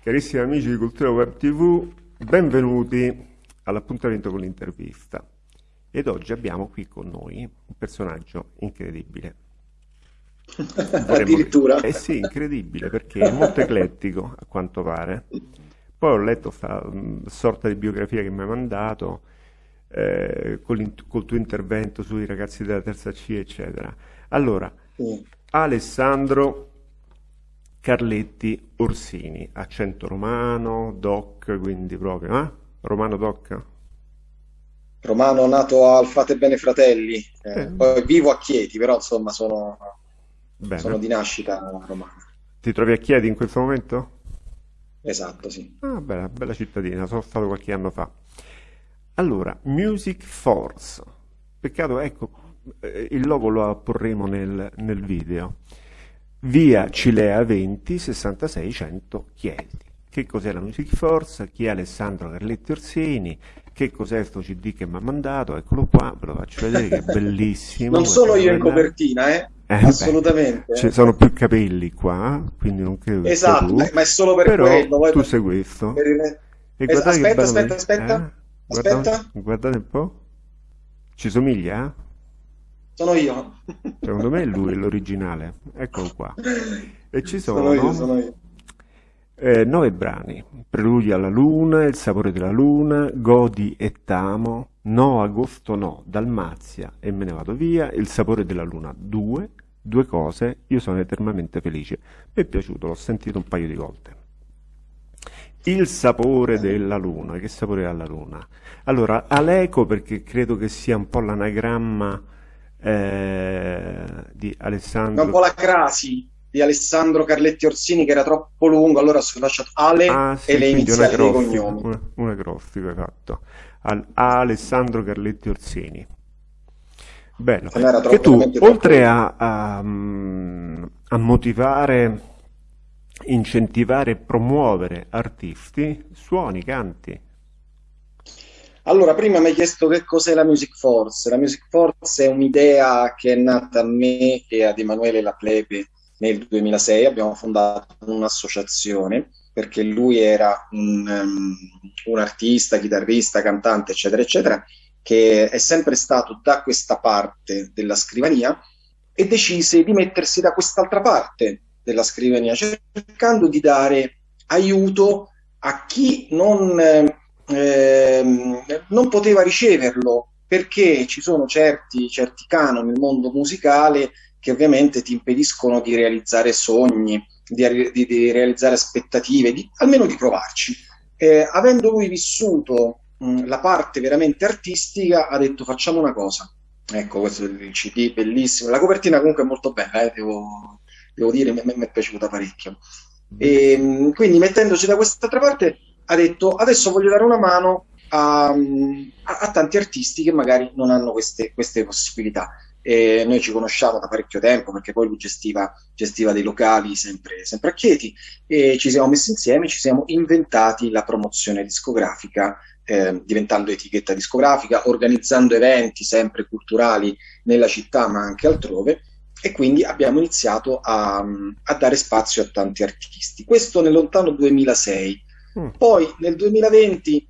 Carissimi amici di Cultura Web TV, benvenuti all'appuntamento con l'intervista. Ed oggi abbiamo qui con noi un personaggio incredibile. Addirittura? Eh sì, incredibile, perché è molto eclettico, a quanto pare. Poi ho letto questa sorta di biografia che mi hai mandato, eh, col, col, tuo intervento sui ragazzi della terza C, eccetera. Allora, sì. Alessandro Carletti Orsini, accento romano, doc, quindi proprio, eh? Romano doc? Romano nato al Fate Bene Fratelli, eh, eh. poi vivo a Chieti, però insomma sono, sono, di nascita romana. Ti trovi a Chieti in questo momento? Esatto, sì. Ah, bella, bella cittadina, sono stato qualche anno fa. Allora, Music Force. Peccato, ecco, eh, il logo lo apporremo nel, nel video. Via Cilea 20 66 100 Chieti. Che cos'è la Music Force? Chi è Alessandro Carletti Orsini? Che cos'è questo CD che mi ha mandato? Eccolo qua, ve lo faccio vedere che è bellissimo. non sono io in copertina, eh? Eh, Assolutamente. Ci sono più capelli qua, quindi non credo Esatto, tu, ma è solo per però quello. tu sei questo. Per il... es- aspetta, aspetta, aspetta, eh? Guardate, guardate un po'. Ci somiglia? Sono io. Secondo me è lui, l'originale. Eccolo qua. E ci sono, sono io, sono io. Eh, nove brani. Preludio alla luna, Il sapore della luna, Godi e Tamo, No agosto no, Dalmazia e me ne vado via, Il sapore della luna 2, due cose, io sono eternamente felice. Mi è piaciuto, l'ho sentito un paio di volte. Il sapore della luna, che sapore ha la luna? Allora, Aleco perché credo che sia un po' l'anagramma eh, di Alessandro. Un po' la crasi di Alessandro Carletti Orsini che era troppo lungo, allora ho lasciato Ale ah, sì, e le iniziali dei cognomi. Una, una acrostico, esatto. Al, Alessandro Carletti Orsini. Bello. Che tu, oltre a, a, a motivare, incentivare e promuovere artisti, suoni, canti. Allora, prima mi hai chiesto che cos'è la Music Force. La Music Force è un'idea che è nata a me e ad Emanuele La Plebe nel 2006. Abbiamo fondato un'associazione perché lui era un, um, un artista, chitarrista, cantante, eccetera, eccetera, che è sempre stato da questa parte della scrivania e decise di mettersi da quest'altra parte della scrivania, cercando di dare aiuto a chi non... Eh, Ehm, non poteva riceverlo perché ci sono certi, certi canoni nel mondo musicale che ovviamente ti impediscono di realizzare sogni, di, di, di realizzare aspettative, di, almeno di provarci. Eh, avendo lui vissuto mh, la parte veramente artistica, ha detto facciamo una cosa. Ecco, questo è il CD bellissimo. La copertina comunque è molto bella, eh, devo, devo, dire, mi, mi, è piaciuta parecchio. E, mh, quindi mettendoci da quest'altra parte ha detto adesso voglio dare una mano a, a, a tanti artisti che magari non hanno queste, queste possibilità. E noi ci conosciamo da parecchio tempo perché poi lui gestiva, gestiva dei locali sempre, sempre, a Chieti e ci siamo messi insieme, ci siamo inventati la promozione discografica, eh, diventando etichetta discografica, organizzando eventi sempre culturali nella città ma anche altrove e quindi abbiamo iniziato a, a dare spazio a tanti artisti. Questo nel lontano 2006 Mm. Poi nel 2020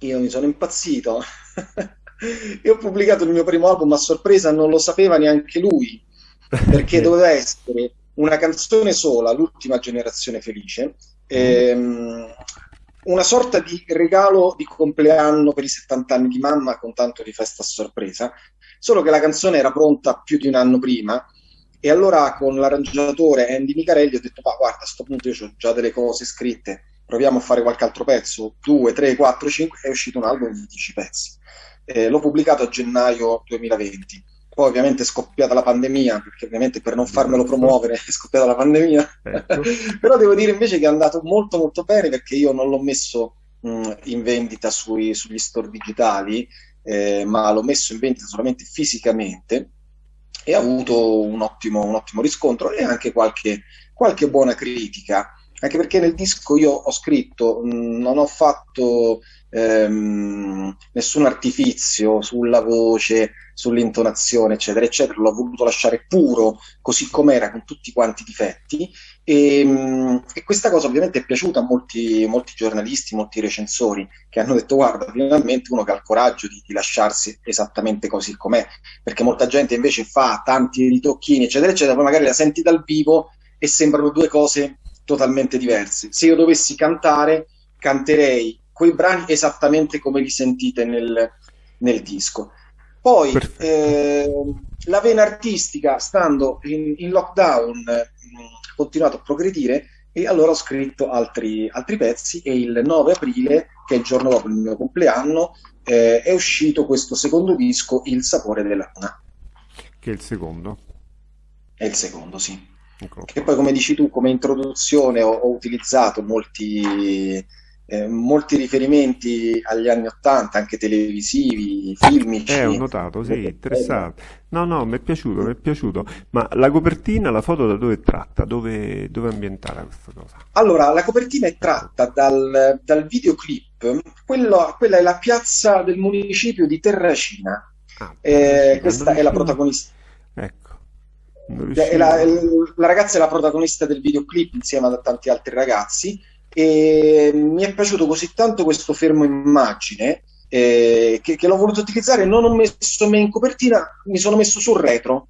io mi sono impazzito. E ho pubblicato il mio primo album a sorpresa, non lo sapeva neanche lui, perché doveva essere una canzone sola, l'ultima generazione felice, ehm, una sorta di regalo di compleanno per i 70 anni di mamma con tanto di festa a sorpresa, solo che la canzone era pronta più di un anno prima e allora con l'arrangiatore Andy Micarelli ho detto, ma guarda, a questo punto io ho già delle cose scritte, proviamo a fare qualche altro pezzo, 2, 3, 4, 5, è uscito un album di 10 pezzi. Eh, l'ho pubblicato a gennaio 2020. Poi ovviamente è scoppiata la pandemia, perché ovviamente per non farmelo promuovere è scoppiata la pandemia. Ecco. Però devo dire invece che è andato molto molto bene perché io non l'ho messo mh, in vendita sui, sugli store digitali, eh, ma l'ho messo in vendita solamente fisicamente e ha avuto un ottimo, un ottimo riscontro e anche qualche, qualche buona critica anche perché nel disco io ho scritto, mh, non ho fatto ehm, nessun artifizio sulla voce, sull'intonazione, eccetera, eccetera. L'ho voluto lasciare puro, così com'era, con tutti quanti i difetti. E, mh, e questa cosa ovviamente è piaciuta a molti, molti, giornalisti, molti recensori, che hanno detto, guarda, finalmente uno che ha il coraggio di, di lasciarsi esattamente così com'è, perché molta gente invece fa tanti ritocchini, eccetera, eccetera, poi magari la senti dal vivo e sembrano due cose totalmente diverse. Se io dovessi cantare, canterei quei brani esattamente come li sentite nel, nel disco. Poi eh, la vena artistica, stando in, in lockdown, ha continuato a progredire e allora ho scritto altri, altri, pezzi e il 9 aprile, che è il giorno dopo il mio compleanno, eh, è uscito questo secondo disco, Il sapore della luna. Che è il secondo? È il secondo, sì. Ecco. Che poi, come dici tu, come introduzione ho, ho utilizzato molti, eh, molti, riferimenti agli anni Ottanta, anche televisivi, filmici. Eh, ho notato, sì, interessante. No, no, mi è piaciuto, mi è piaciuto. Ma la copertina, la foto da dove è tratta? Dove, dove è ambientata questa cosa? Allora, la copertina è tratta dal, dal videoclip. Quello, quella è la piazza del municipio di Terracina. Ah, eh, questa è la protagonista. Ecco. La, la, ragazza è la protagonista del videoclip insieme a tanti altri ragazzi e mi è piaciuto così tanto questo fermo immagine eh, che, che, l'ho voluto utilizzare. Non ho messo me in copertina mi sono messo sul retro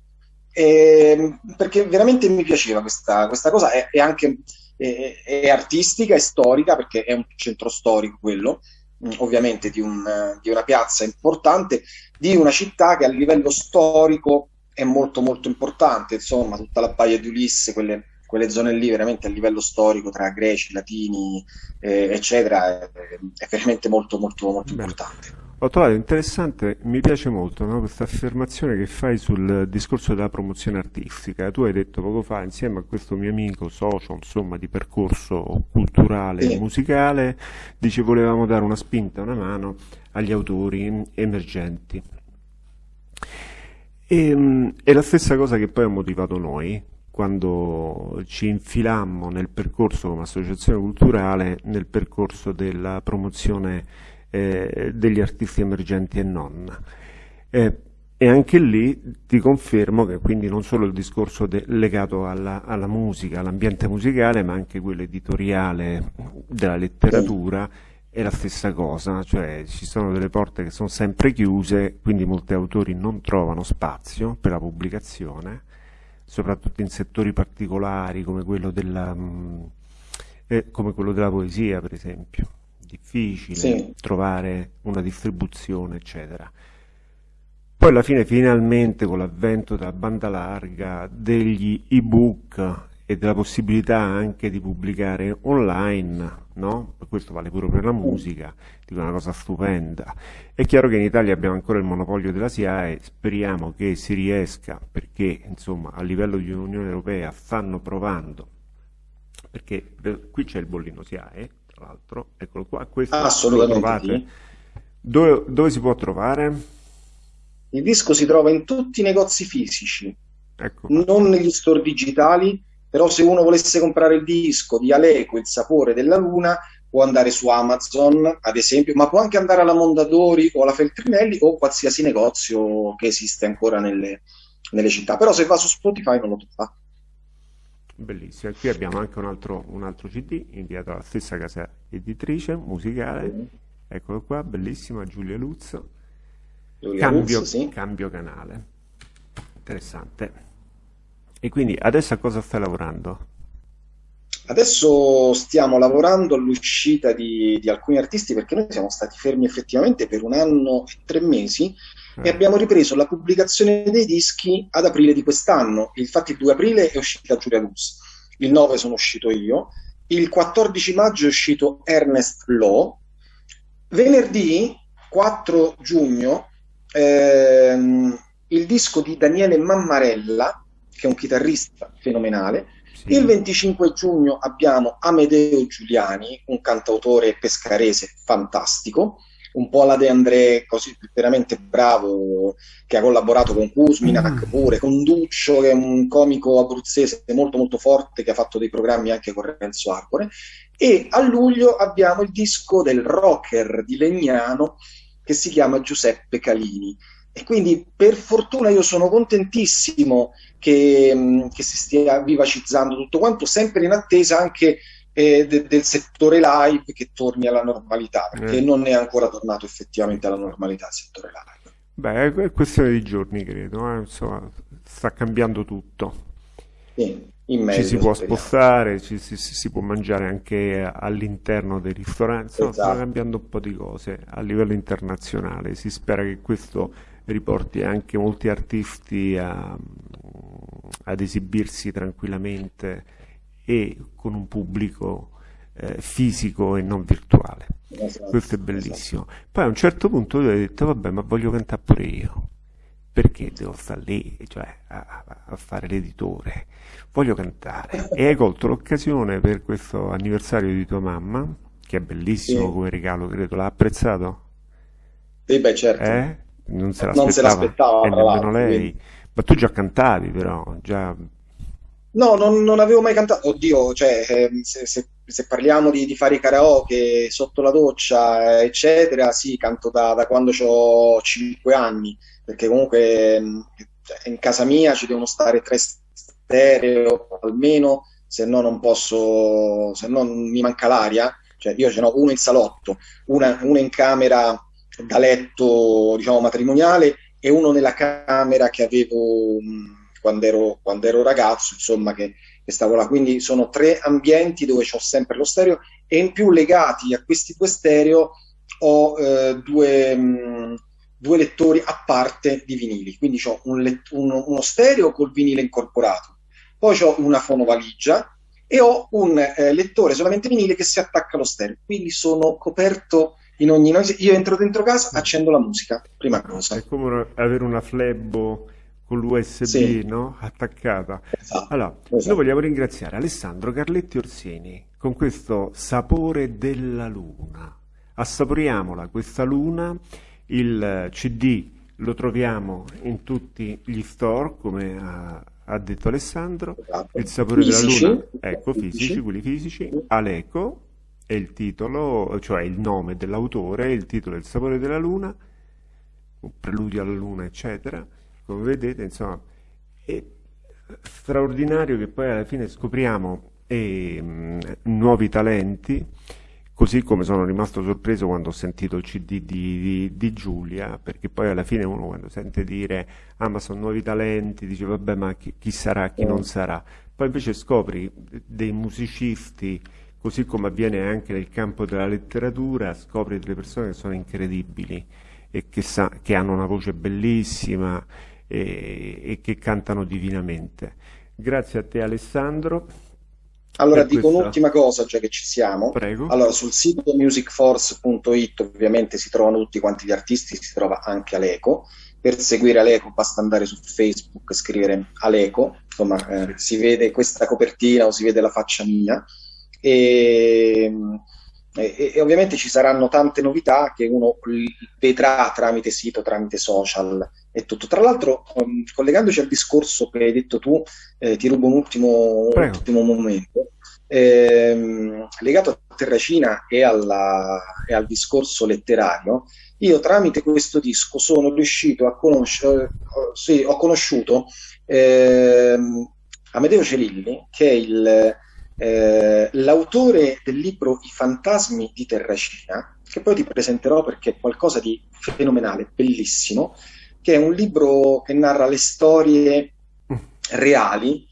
eh, perché veramente mi piaceva questa, questa cosa. È, è anche è, è, artistica e storica perché è un centro storico quello mm, ovviamente di, un, di una piazza importante di una città che a livello storico è molto molto importante, insomma, tutta la baia di Ulisse, quelle, quelle zone lì veramente a livello storico tra greci, latini, eh, eccetera, è, è, veramente molto molto molto Bene. importante. Ho trovato interessante, mi piace molto no, questa affermazione che fai sul discorso della promozione artistica. Tu hai detto poco fa, insieme a questo mio amico socio, insomma, di percorso culturale e musicale, dice volevamo dare una spinta, una mano agli autori emergenti. E, ehm, è la stessa cosa che poi ha motivato noi quando ci infilammo nel percorso come associazione culturale, nel percorso della promozione eh, degli artisti emergenti e non. Eh, e anche lì ti confermo che quindi non solo il discorso legato alla, alla musica, all'ambiente musicale, ma anche quello editoriale della letteratura è la stessa cosa, cioè ci sono delle porte che sono sempre chiuse, quindi molti autori non trovano spazio per la pubblicazione, soprattutto in settori particolari come quello della, mm, eh, come quello della poesia, per esempio. Difficile sì. trovare una distribuzione, eccetera. Poi alla fine, finalmente, con l'avvento della banda larga, degli ebook e della possibilità anche di pubblicare online, no? questo vale pure per la musica, dico una cosa stupenda. È chiaro che in Italia abbiamo ancora il monopolio della SIAE, speriamo che si riesca, perché insomma a livello di Unione Europea stanno provando, perché qui c'è il bollino SIAE, tra l'altro, eccolo qua, questo Assolutamente sì. dove, dove si può trovare? Il disco si trova in tutti i negozi fisici, ecco. non negli store digitali, però se uno volesse comprare il disco di Aleco, Il sapore della luna, può andare su Amazon, ad esempio, ma può anche andare alla Mondadori o alla Feltrinelli o qualsiasi negozio che esiste ancora nelle, nelle città. Però se va su Spotify non lo trova. Bellissimo, qui abbiamo anche un altro, un altro CD inviato alla stessa casa editrice musicale, mm. eccolo qua, bellissima Giulia Luzzo, Giulia cambio, Luzzo, sì. cambio canale, interessante. E quindi adesso a cosa stai lavorando? Adesso stiamo lavorando all'uscita di, di, alcuni artisti perché noi siamo stati fermi effettivamente per un anno e tre mesi eh. e abbiamo ripreso la pubblicazione dei dischi ad aprile di quest'anno. Infatti il 2 aprile è uscita Giulia Luz, il 9 sono uscito io, il 14 maggio è uscito Ernest Law, venerdì 4 giugno ehm, il disco di Daniele Mammarella che è un chitarrista fenomenale. Sì. Il 25 giugno abbiamo Amedeo Giuliani, un cantautore pescarese fantastico. un po' alla De André, così veramente bravo, che ha collaborato con Kuzminak mm. pure, con Duccio, che è un comico abruzzese molto molto forte, che ha fatto dei programmi anche con Renzo Arcore. E a luglio abbiamo il disco del rocker di Legnano che si chiama Giuseppe Calini. E quindi per fortuna io sono contentissimo che, mm, che si stia vivacizzando tutto quanto, sempre in attesa anche eh, de, del settore live che torni alla normalità, perché eh. non è ancora tornato effettivamente alla normalità il settore live. Beh, è questione di giorni, credo, eh? Insomma, sta cambiando tutto. Sì, ci si può spostare, ci, si, si, può mangiare anche all'interno dei ristoranti, esatto. sta cambiando un po' di cose a livello internazionale, si spera che questo riporti anche molti artisti a, ad esibirsi tranquillamente e con un pubblico eh, fisico e non virtuale. Esatto, Questo è bellissimo. Esatto. Poi a un certo punto lui ha detto, vabbè, ma voglio cantare pure io. Perché devo stare lì cioè, a, a, fare l'editore? Voglio cantare. E hai colto l'occasione per questo anniversario di tua mamma, che è bellissimo sì. come regalo, credo. L'ha apprezzato? Sì, beh, certo. Eh? non se l'aspettava, non se l'aspettava e nemmeno lei. Quindi. Ma tu già cantavi però, già... No, non, non avevo mai cantato. Oddio, cioè, ehm, se, se, se parliamo di, di, fare i karaoke sotto la doccia, eccetera, sì, canto da, da quando ho 5 anni, perché comunque ehm, cioè, in casa mia ci devono stare tre stereo almeno, se no non posso, se no mi manca l'aria. Cioè, io ce n'ho uno in salotto, una, una in camera da letto diciamo, matrimoniale e uno nella camera che avevo quando ero, quando ero ragazzo, insomma, che, che, stavo là. Quindi sono tre ambienti dove ho sempre lo stereo e in più legati a questi due stereo ho eh, due, mh, due, lettori a parte di vinili. Quindi ho un uno, uno, stereo col vinile incorporato, poi ho una fonovaligia e ho un eh, lettore solamente vinile che si attacca allo stereo. Quindi sono coperto in ogni noise. Io entro dentro casa, accendo la musica, prima cosa. È come avere una flebbo con l'USB sì. no? attaccata. Esatto, allora, esatto. noi vogliamo ringraziare Alessandro Carletti Orsini con questo sapore della luna. Assaporiamola questa luna, il CD lo troviamo in tutti gli store, come ha, ha detto Alessandro, esatto. il sapore fisici. della luna, ecco, fisici, fisici quelli fisici, Aleco, è il titolo, cioè il nome dell'autore, il titolo è Il sapore della luna, un preludio alla luna, eccetera. Come vedete, insomma, è straordinario che poi alla fine scopriamo eh, nuovi talenti, così come sono rimasto sorpreso quando ho sentito il CD di, di, di, Giulia, perché poi alla fine uno quando sente dire ah ma sono nuovi talenti, dice vabbè ma chi, chi sarà, chi non sarà, poi invece scopri dei musicisti così come avviene anche nel campo della letteratura, scopri delle persone che sono incredibili e che, sa, che hanno una voce bellissima e, e, che cantano divinamente. Grazie a te Alessandro. Allora dico questa... un'ultima cosa, già che ci siamo. Prego. Allora, sul sito musicforce.it ovviamente si trovano tutti quanti gli artisti, si trova anche Aleco. Per seguire Aleco basta andare su Facebook, scrivere Aleco, insomma eh, si vede questa copertina o si vede la faccia mia e, e, e, ovviamente ci saranno tante novità che uno vedrà tramite sito, tramite social e tutto. Tra l'altro, um, collegandoci al discorso che hai detto tu, eh, ti rubo un ultimo, un ultimo momento. Ehm, legato a Terracina e, alla, e, al discorso letterario, io tramite questo disco sono riuscito a conoscere, eh, sì, ho conosciuto eh, Amedeo Celilli, che è il eh, l'autore del libro I fantasmi di Terracina, che poi ti presenterò perché è qualcosa di fenomenale, bellissimo, che è un libro che narra le storie reali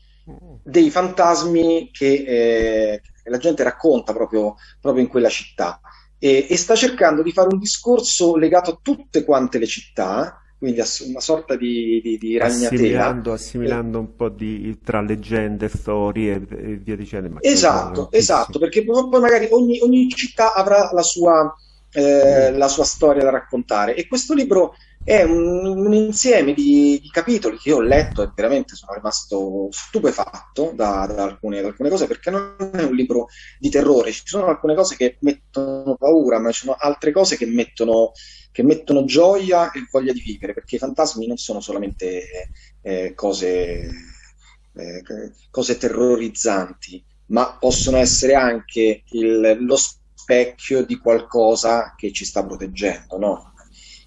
dei fantasmi che, eh, la gente racconta proprio, proprio in quella città. E, e, sta cercando di fare un discorso legato a tutte quante le città quindi una sorta di, di, di ragnatela. Assimilando, assimilando un po' di, tra leggende, storie e via dicendo. Esatto, esatto, perché poi magari ogni, ogni città avrà la sua, eh, mm. la sua storia da raccontare e questo libro è un, un insieme di, di, capitoli che io ho letto e veramente sono rimasto stupefatto da, da, alcune, da, alcune, cose perché non è un libro di terrore, ci sono alcune cose che mettono paura, ma ci sono altre cose che mettono, che mettono gioia e voglia di vivere, perché i fantasmi non sono solamente eh, cose, eh, cose terrorizzanti, ma possono essere anche il, lo specchio di qualcosa che ci sta proteggendo, no?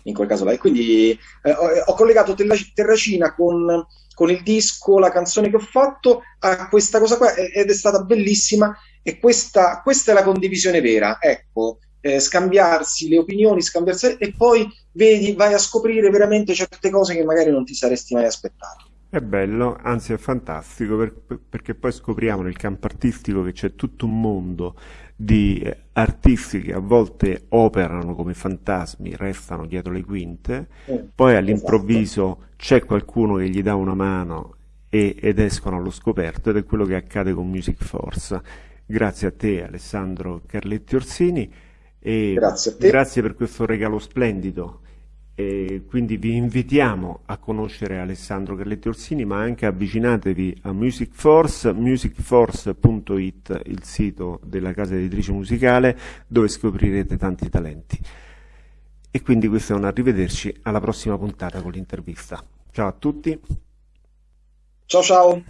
In quel caso là. E quindi eh, ho, ho, collegato Terracina con, con, il disco, la canzone che ho fatto a questa cosa qua ed è stata bellissima e questa, questa è la condivisione vera, ecco, eh, scambiarsi le opinioni, scambiarsi e poi vedi, vai a scoprire veramente certe cose che magari non ti saresti mai aspettato. È bello, anzi è fantastico per, perché poi scopriamo nel campo artistico che c'è tutto un mondo di artisti che a volte operano come fantasmi, restano dietro le quinte, eh, poi all'improvviso esatto. c'è qualcuno che gli dà una mano e, ed escono allo scoperto ed è quello che accade con Music Force. Grazie a te Alessandro Carletti Orsini e grazie, grazie per questo regalo splendido e quindi vi invitiamo a conoscere Alessandro Carletti Orsini, ma anche avvicinatevi a Music Force, musicforce.it, il sito della casa editrice musicale, dove scoprirete tanti talenti. E quindi questo è un arrivederci alla prossima puntata con l'intervista. Ciao a tutti. Ciao ciao.